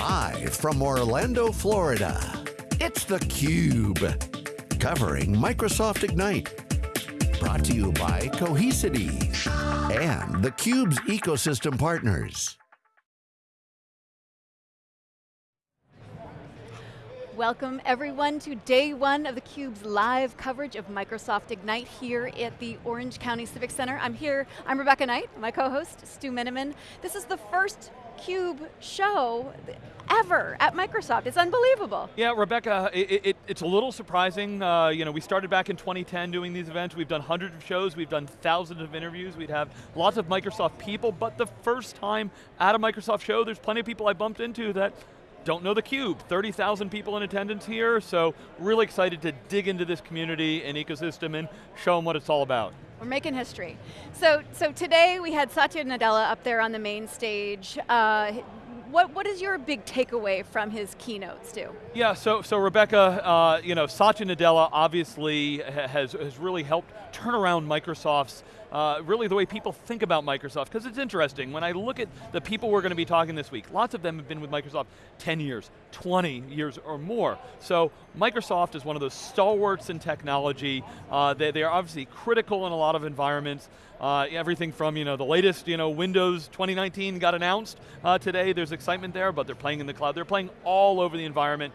Live from Orlando, Florida, it's theCUBE. Covering Microsoft Ignite. Brought to you by Cohesity and theCUBE's ecosystem partners. Welcome everyone to day one of theCUBE's live coverage of Microsoft Ignite here at the Orange County Civic Center. I'm here, I'm Rebecca Knight, my co-host, Stu Miniman. This is the first CUBE show ever at Microsoft. It's unbelievable. Yeah, Rebecca, it, it, it's a little surprising. Uh, you know, we started back in 2010 doing these events. We've done hundreds of shows. We've done thousands of interviews. We'd have lots of Microsoft people, but the first time at a Microsoft show, there's plenty of people I bumped into that don't know theCUBE. 30,000 people in attendance here, so really excited to dig into this community and ecosystem and show them what it's all about. We're making history. So, so today we had Satya Nadella up there on the main stage. Uh, what, what is your big takeaway from his keynote, Stu? Yeah, so, so Rebecca, uh, you know, Satya Nadella obviously has, has really helped turn around Microsoft's uh, really the way people think about Microsoft, because it's interesting, when I look at the people we're going to be talking this week, lots of them have been with Microsoft 10 years, 20 years or more. So Microsoft is one of those stalwarts in technology. Uh, they, they are obviously critical in a lot of environments. Uh, everything from you know the latest you know Windows 2019 got announced uh, today. There's excitement there, but they're playing in the cloud. They're playing all over the environment.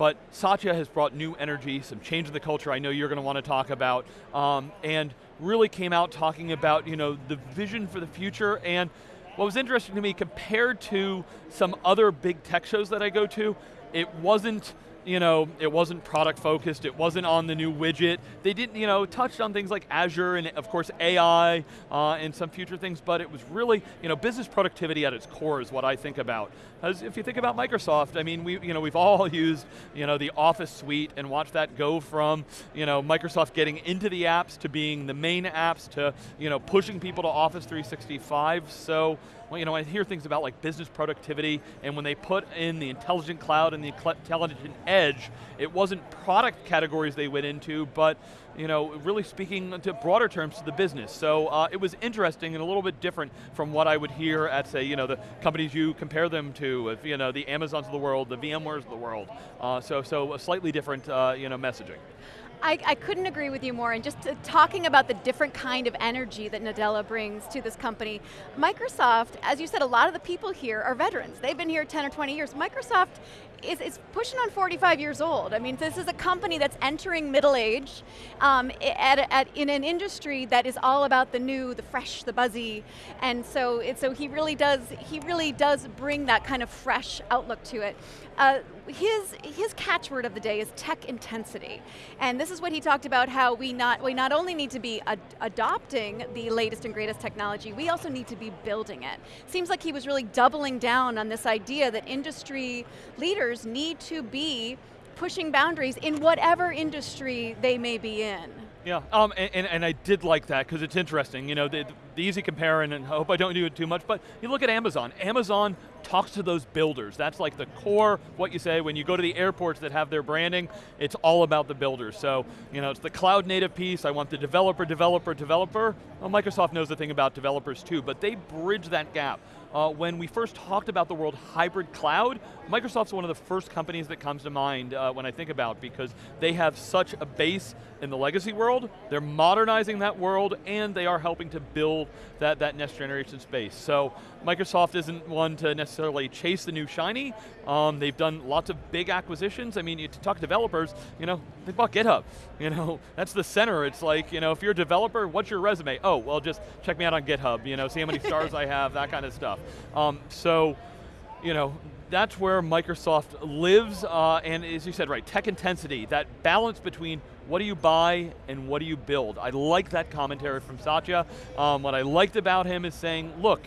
But Satya has brought new energy, some change in the culture I know you're going to want to talk about, um, and really came out talking about you know, the vision for the future. And what was interesting to me compared to some other big tech shows that I go to, it wasn't you know, it wasn't product focused, it wasn't on the new widget. They didn't, you know, touched on things like Azure and of course AI uh, and some future things, but it was really, you know, business productivity at its core is what I think about. As if you think about Microsoft, I mean, we, you know, we've all used, you know, the Office suite and watched that go from, you know, Microsoft getting into the apps to being the main apps to, you know, pushing people to Office 365. So, well, you know, I hear things about like business productivity, and when they put in the intelligent cloud and the intelligent edge, it wasn't product categories they went into, but you know, really speaking to broader terms to the business. So uh, it was interesting and a little bit different from what I would hear at say, you know, the companies you compare them to, you know, the Amazons of the world, the VMwares of the world. Uh, so, so a slightly different, uh, you know, messaging. I, I, couldn't agree with you more, and just talking about the different kind of energy that Nadella brings to this company. Microsoft, as you said, a lot of the people here are veterans. They've been here 10 or 20 years. Microsoft is, is pushing on 45 years old. I mean, this is a company that's entering middle age um, at, at, in an industry that is all about the new, the fresh, the buzzy, and so, it, so he really does, he really does bring that kind of fresh outlook to it. Uh, his, his catchword of the day is tech intensity. And this is what he talked about how we not, we not only need to be ad adopting the latest and greatest technology, we also need to be building it. Seems like he was really doubling down on this idea that industry leaders need to be pushing boundaries in whatever industry they may be in. Yeah, um, and, and, I did like that because it's interesting. You know, the, the easy compare, and I hope I don't do it too much, but you look at Amazon. Amazon talks to those builders. That's like the core, what you say, when you go to the airports that have their branding, it's all about the builders. So, you know, it's the cloud native piece, I want the developer, developer, developer. Well, Microsoft knows the thing about developers too, but they bridge that gap. Uh, when we first talked about the world hybrid cloud, Microsoft's one of the first companies that comes to mind uh, when I think about because they have such a base in the legacy world, they're modernizing that world, and they are helping to build that, that next generation space. So Microsoft isn't one to necessarily chase the new shiny. Um, they've done lots of big acquisitions. I mean, you talk to developers, you know, they bought GitHub. You know, that's the center. It's like, you know, if you're a developer, what's your resume? Oh, well, just check me out on GitHub. You know, see how many stars I have, that kind of stuff. Um, so, you know, that's where Microsoft lives, uh, and as you said, right, tech intensity, that balance between what do you buy and what do you build. I like that commentary from Satya. Um, what I liked about him is saying, look,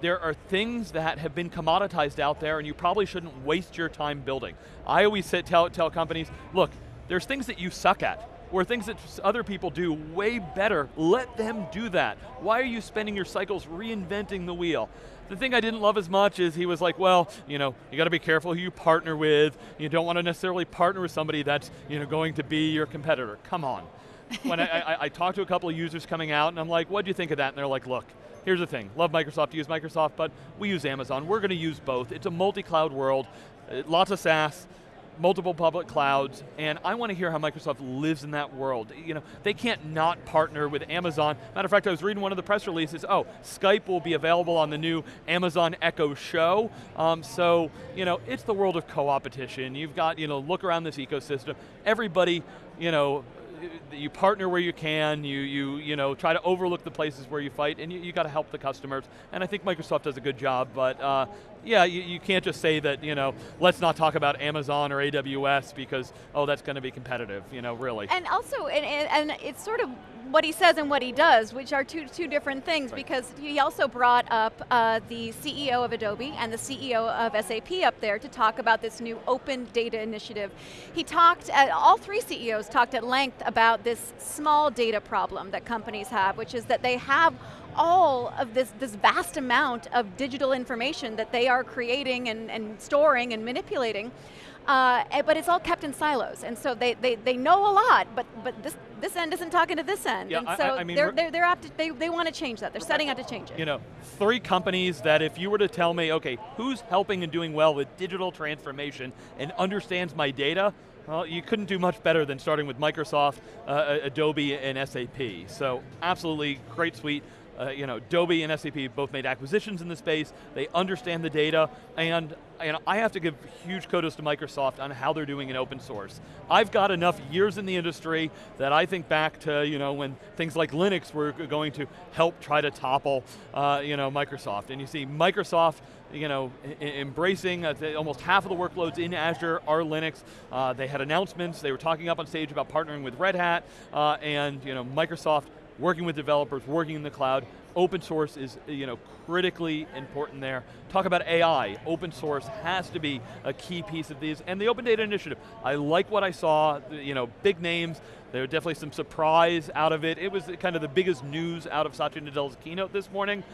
there are things that have been commoditized out there and you probably shouldn't waste your time building. I always say, tell, tell companies, look, there's things that you suck at or things that other people do way better, let them do that. Why are you spending your cycles reinventing the wheel? The thing I didn't love as much is he was like, well, you know, you got to be careful who you partner with. You don't want to necessarily partner with somebody that's you know, going to be your competitor. Come on. when I, I, I talked to a couple of users coming out and I'm like, what do you think of that? And they're like, look, here's the thing, love Microsoft, use Microsoft, but we use Amazon. We're going to use both. It's a multi-cloud world, uh, lots of SaaS, multiple public clouds, and I want to hear how Microsoft lives in that world. You know, they can't not partner with Amazon. Matter of fact, I was reading one of the press releases, oh, Skype will be available on the new Amazon Echo Show. Um, so, you know, it's the world of co-opetition. You've got, you know, look around this ecosystem. Everybody, you know, you partner where you can, you, you, you know, try to overlook the places where you fight, and you, you got to help the customers. And I think Microsoft does a good job, but uh, yeah, you, you, can't just say that, you know, let's not talk about Amazon or AWS because, oh, that's going to be competitive, you know, really. And also, and, and, it's sort of what he says and what he does, which are two, two different things, right. because he also brought up uh, the CEO of Adobe and the CEO of SAP up there to talk about this new open data initiative. He talked, at, all three CEOs talked at length about this small data problem that companies have, which is that they have all of this, this vast amount of digital information that they are creating and, and storing and manipulating. Uh, eh, but it's all kept in silos, and so they, they, they know a lot, but but this this end isn't talking to this end, yeah, and so I, I mean they're they're, they're to, they they want to change that. They're setting out to change it. You know, three companies that if you were to tell me, okay, who's helping and doing well with digital transformation and understands my data, well, you couldn't do much better than starting with Microsoft, uh, Adobe, and SAP. So absolutely great suite. Uh, you know, Adobe and SAP both made acquisitions in the space, they understand the data, and, and I have to give huge kudos to Microsoft on how they're doing in open source. I've got enough years in the industry that I think back to, you know, when things like Linux were going to help try to topple, uh, you know, Microsoft. And you see Microsoft, you know, embracing uh, almost half of the workloads in Azure are Linux. Uh, they had announcements, they were talking up on stage about partnering with Red Hat, uh, and you know, Microsoft working with developers, working in the cloud. Open source is you know, critically important there. Talk about AI, open source has to be a key piece of these, and the Open Data Initiative. I like what I saw, you know, big names, there were definitely some surprise out of it. It was kind of the biggest news out of Satya Nadella's keynote this morning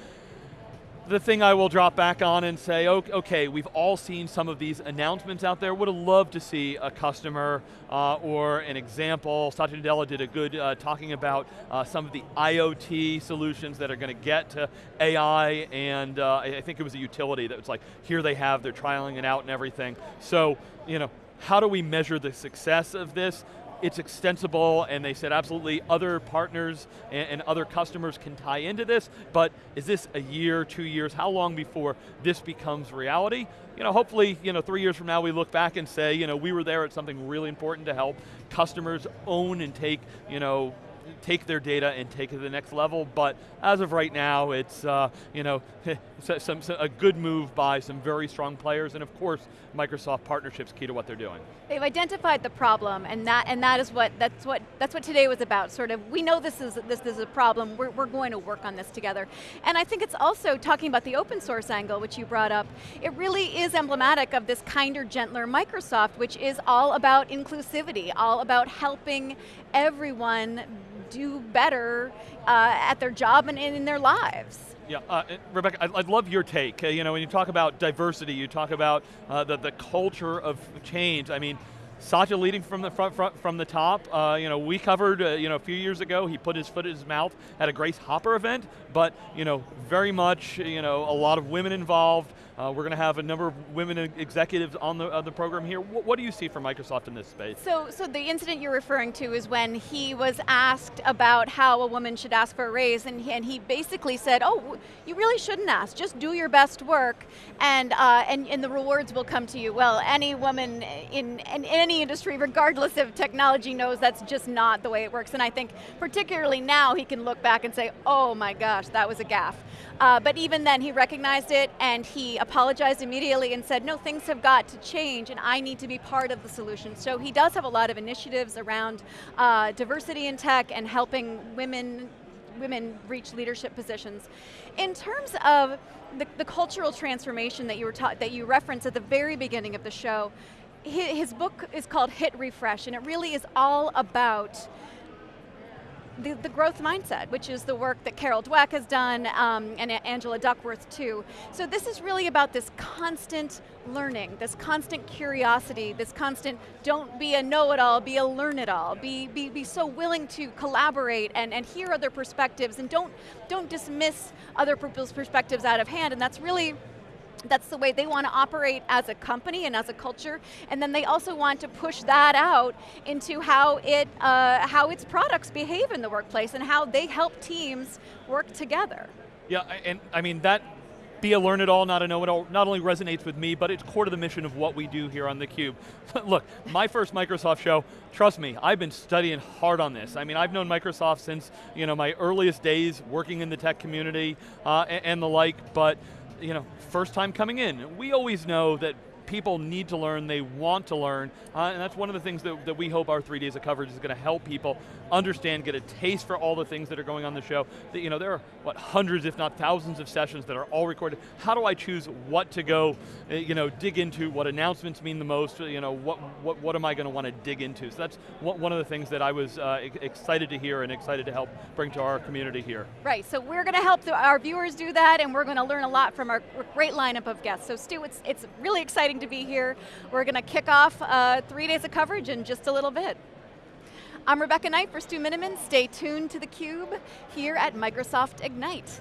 the thing I will drop back on and say, okay, we've all seen some of these announcements out there. Would have loved to see a customer uh, or an example. Satya Nadella did a good uh, talking about uh, some of the IoT solutions that are going to get to AI, and uh, I think it was a utility that was like, here they have, they're trialing it out and everything. So, you know, how do we measure the success of this? It's extensible and they said absolutely other partners and, and, other customers can tie into this, but is this a year, two years, how long before this becomes reality? You know, hopefully, you know, three years from now we look back and say, you know, we were there at something really important to help customers own and take, you know, take their data and take it to the next level, but as of right now, it's uh, you know some, some, a good move by some very strong players, and of course, Microsoft partnerships key to what they're doing. They've identified the problem, and that and that is what that's what that's what today was about. Sort of, we know this is this is a problem. We're we're going to work on this together, and I think it's also talking about the open source angle, which you brought up. It really is emblematic of this kinder, gentler Microsoft, which is all about inclusivity, all about helping everyone do better uh, at their job and, in their lives. Yeah, uh, Rebecca, I, would love your take. Uh, you know, when you talk about diversity, you talk about uh, the, the culture of change. I mean, Satya leading from the front, front from the top. Uh, you know, we covered uh, you know a few years ago. He put his foot in his mouth at a Grace Hopper event, but you know, very much you know a lot of women involved. Uh, we're going to have a number of women executives on the, uh, the program here. What, what, do you see from Microsoft in this space? So, so the incident you're referring to is when he was asked about how a woman should ask for a raise, and he, and he basically said, oh, you really shouldn't ask, just do your best work, and, uh, and, and the rewards will come to you. Well, any woman in, in any industry, regardless of technology, knows that's just not the way it works, and I think particularly now he can look back and say, oh my gosh, that was a gaffe. Uh, but even then, he recognized it and he apologized immediately and said, no, things have got to change and I need to be part of the solution. So he does have a lot of initiatives around uh, diversity in tech and helping women women reach leadership positions. In terms of the, the cultural transformation that you were that you referenced at the very beginning of the show, his, his book is called Hit Refresh, and it really is all about the, the, growth mindset, which is the work that Carol Dweck has done, um, and Angela Duckworth too. So this is really about this constant learning, this constant curiosity, this constant, don't be a know-it-all, be a learn-it-all, be, be, be so willing to collaborate and, and hear other perspectives, and don't, don't dismiss other people's perspectives out of hand, and that's really that's the way they want to operate as a company and as a culture, and then they also want to push that out into how it uh, how its products behave in the workplace and how they help teams work together. Yeah, and I mean that be a learn it all, not a know it all, not only resonates with me, but it's core to the mission of what we do here on theCUBE. Look, my first Microsoft show, trust me, I've been studying hard on this. I mean, I've known Microsoft since you know my earliest days working in the tech community uh, and, and the like, but you know, first time coming in. We always know that people need to learn, they want to learn, uh, and that's one of the things that, that we hope our three days of coverage is going to help people understand, get a taste for all the things that are going on the show. That, you know, there are, what, hundreds if not thousands of sessions that are all recorded. How do I choose what to go, uh, you know, dig into, what announcements mean the most, you know, what, what, what am I going to want to dig into? So that's one of the things that I was uh, excited to hear and excited to help bring to our community here. Right, so we're going to help the, our viewers do that and we're going to learn a lot from our great lineup of guests. So Stu, it's, it's really exciting to be here. We're going to kick off uh, three days of coverage in just a little bit. I'm Rebecca Knight for Stu Miniman. Stay tuned to theCUBE here at Microsoft Ignite.